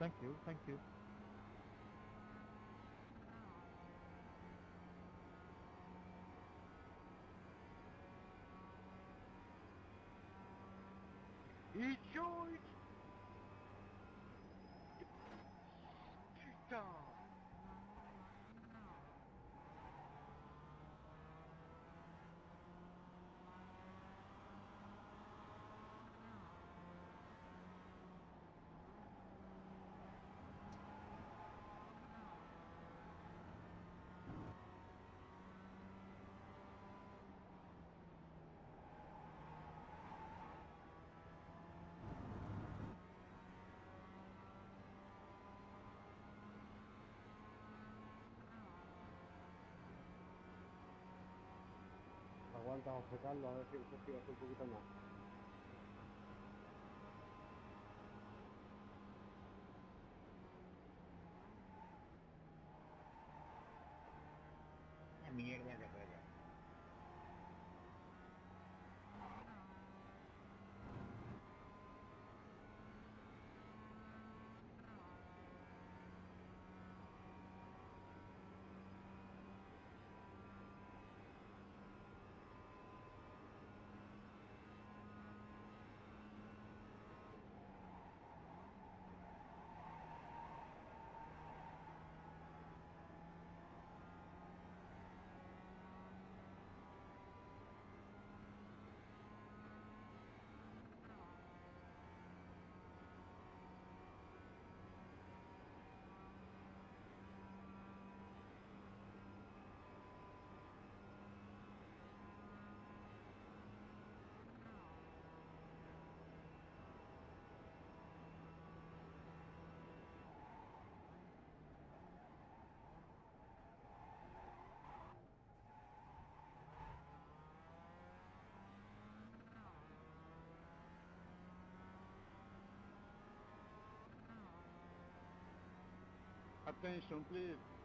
Thank you, thank you. ಅಂತ ಹೊಸದಲ್ಲಿ attention please.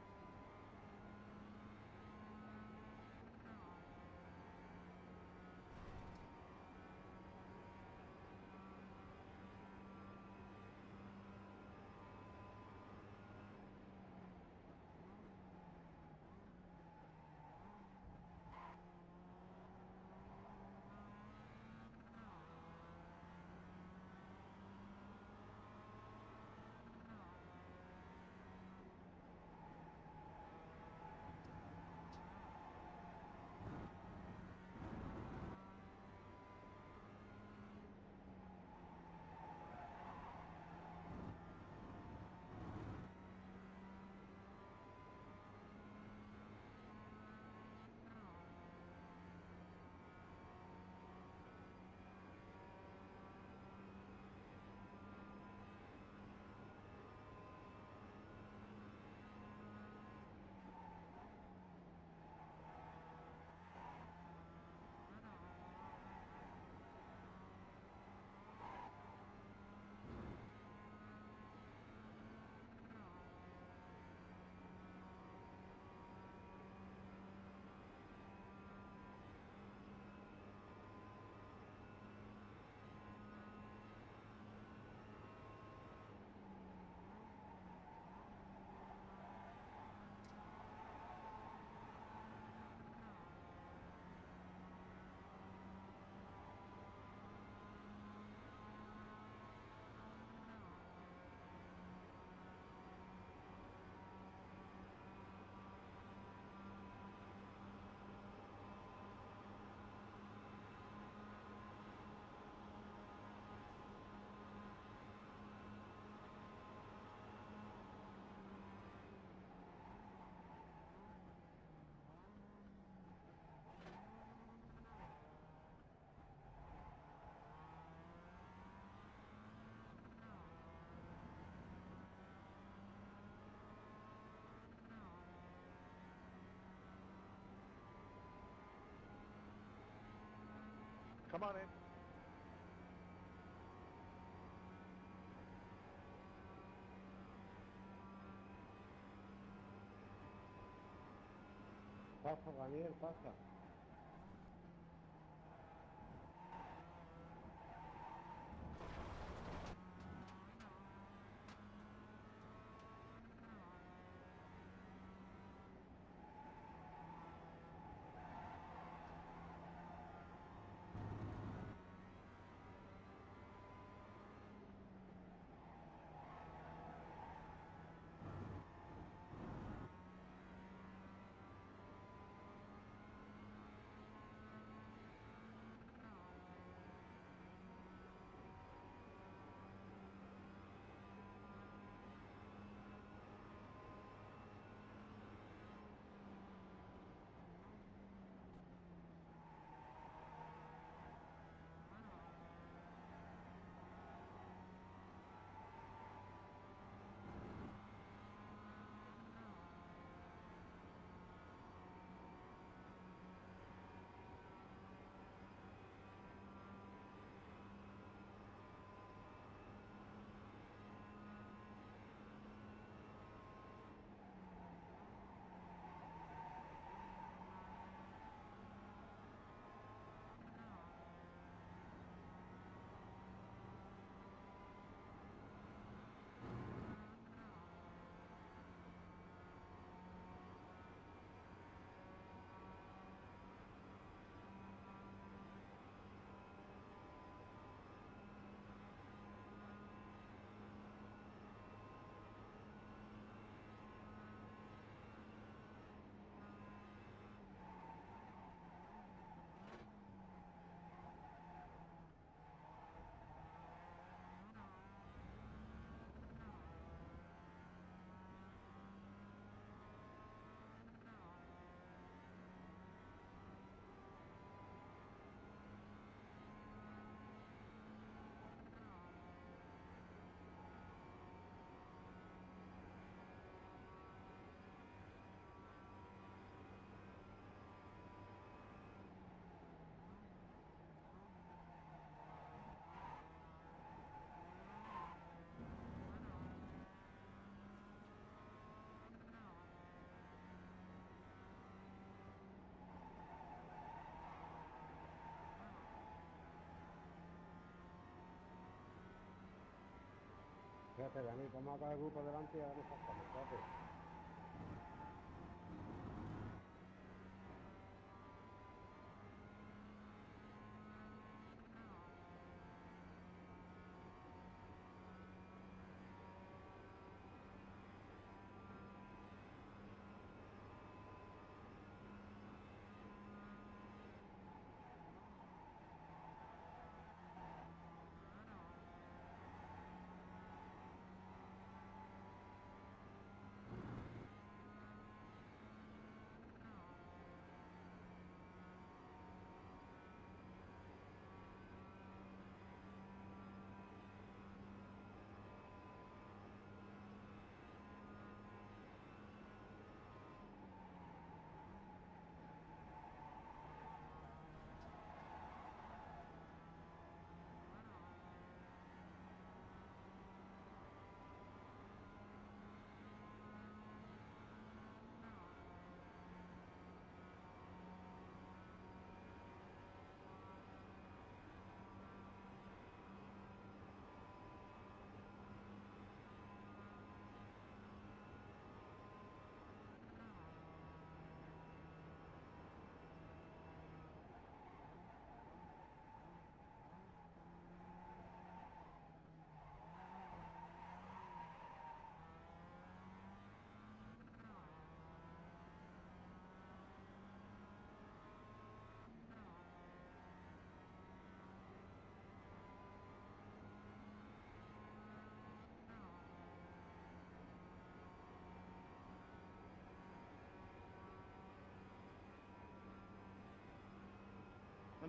Come on in. Pasa, Daniel, pasa. Fíjate, Dani, toma acá el grupo delante y ahora nos pasamos.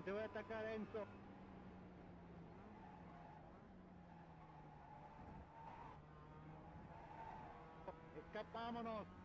Deve attaccare Enzo. Escapámonos.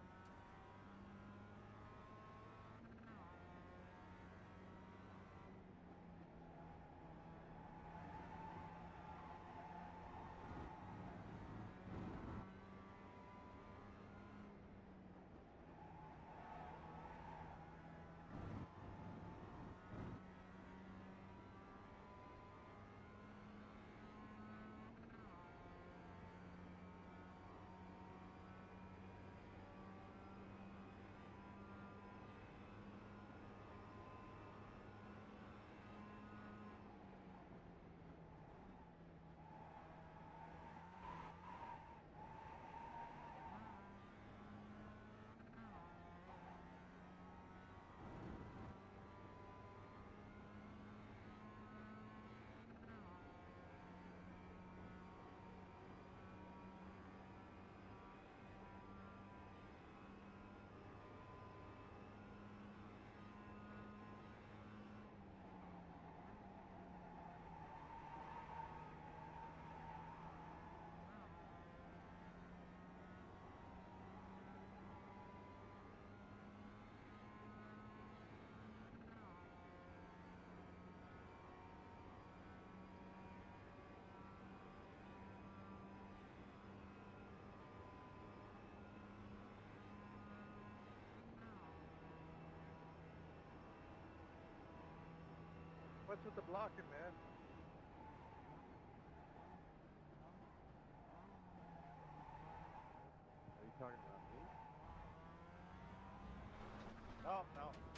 What's with the blocking, man? Are you talking about me? No, no.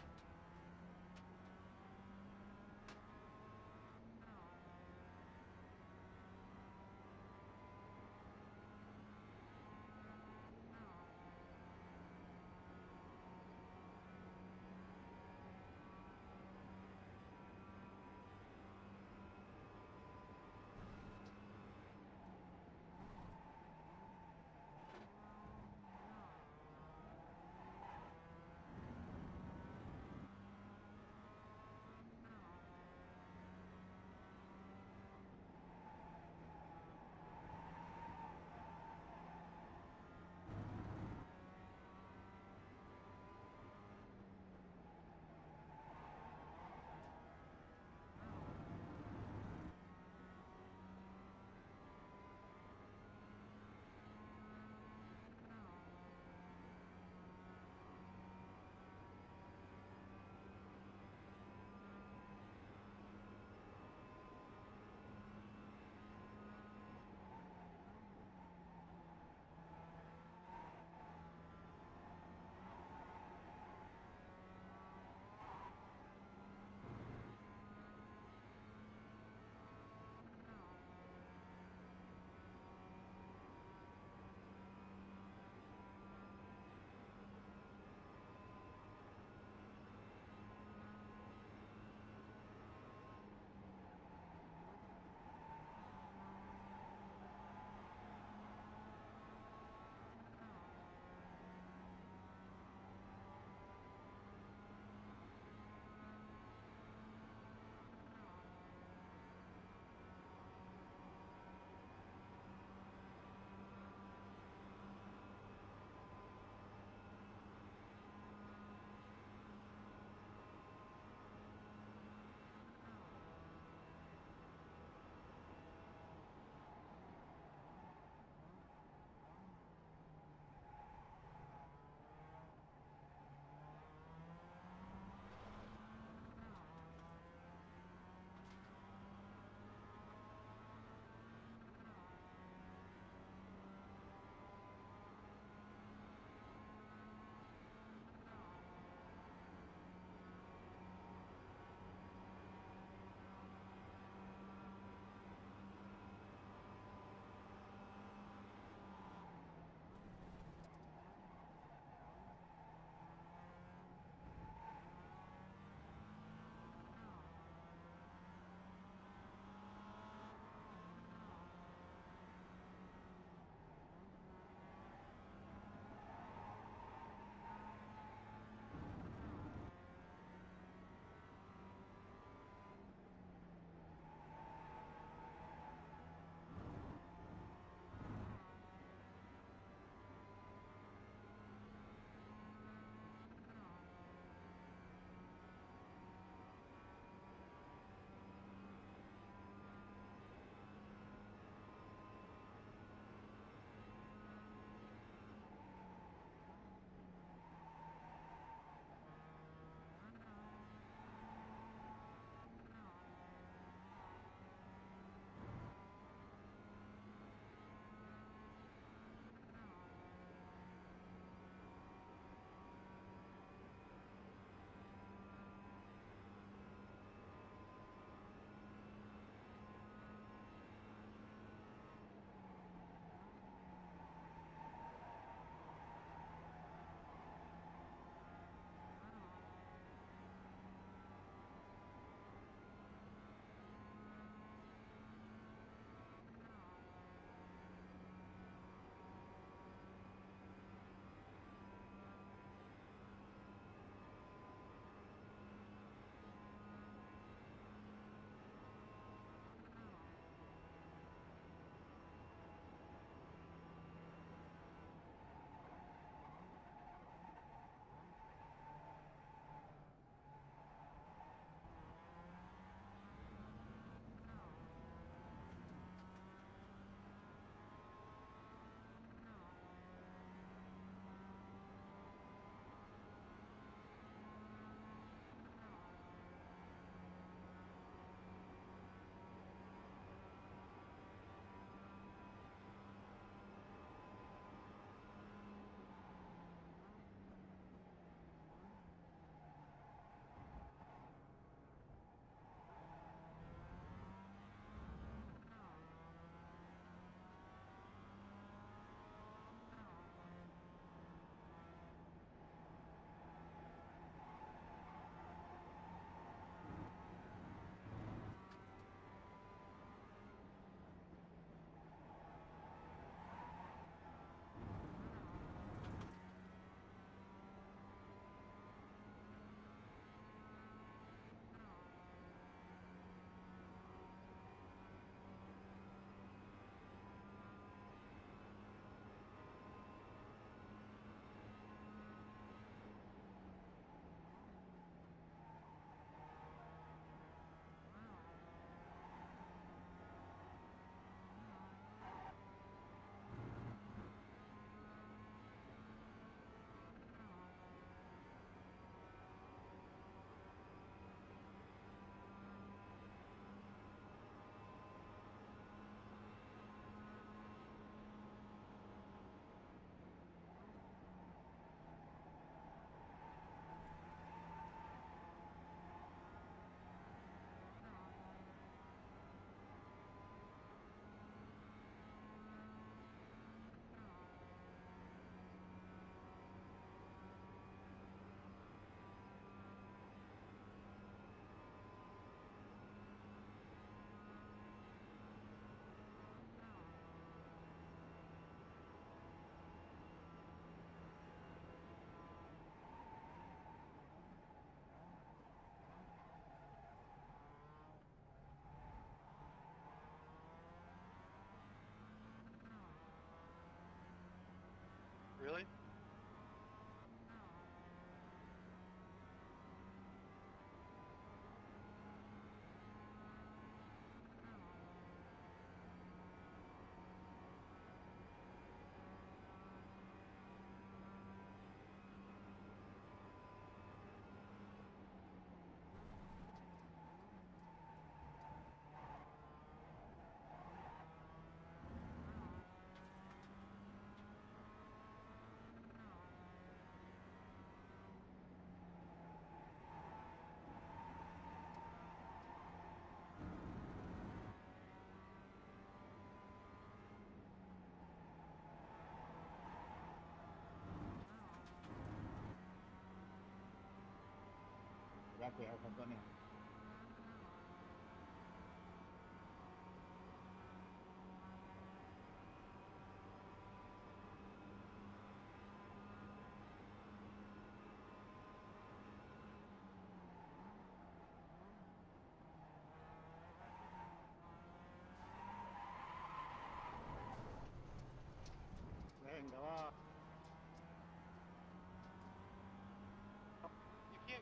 background company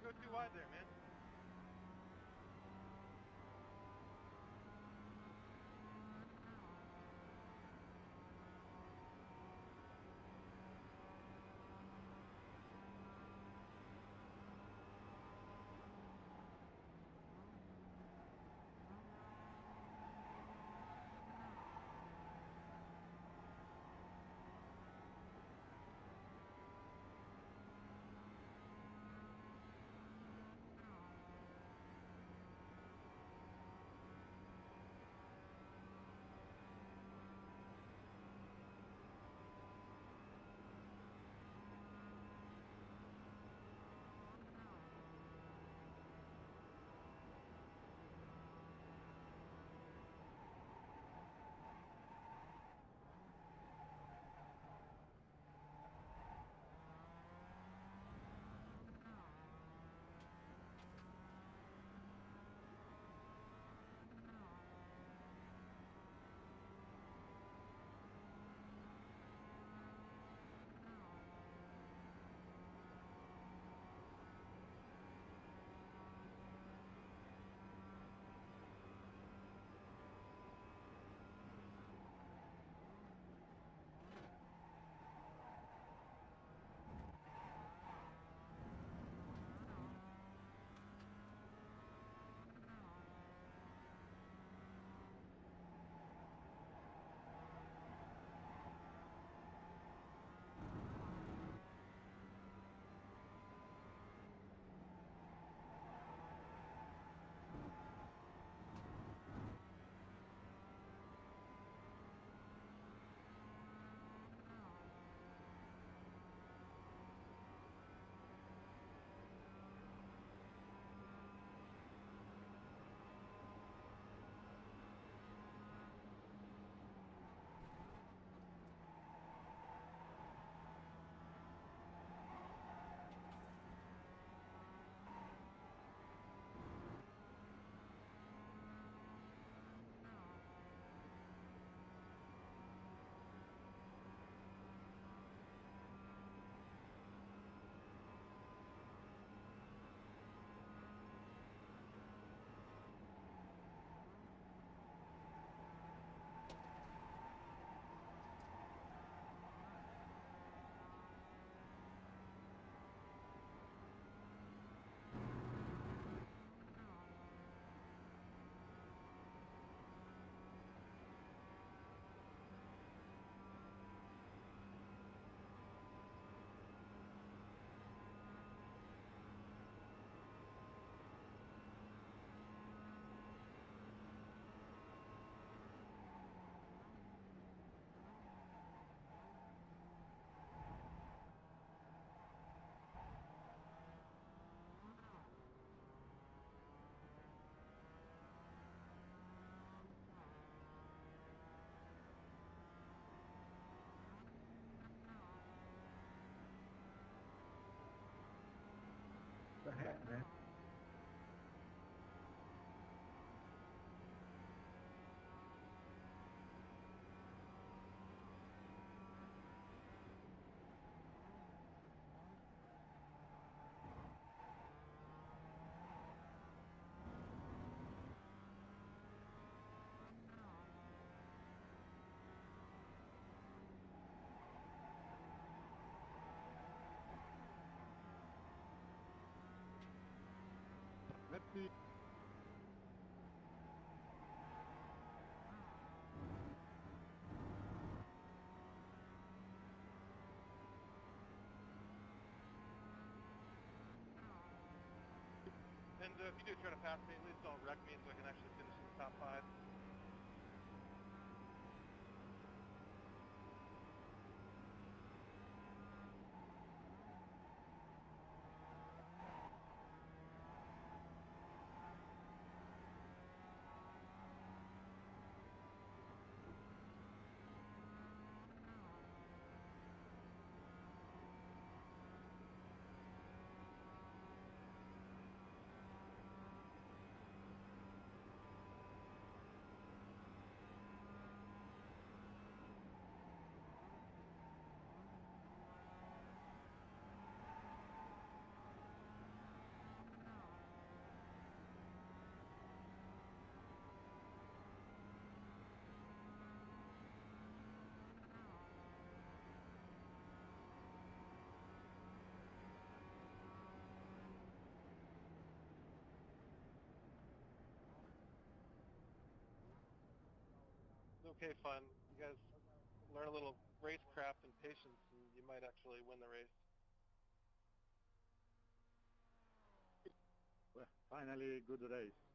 go too wide there, man. And uh, if you do try to pass me, at least don't wreck me so I can actually finish in the top five. Okay fun. You guys learn a little racecraft and patience, and you might actually win the race. Well, finally, good race.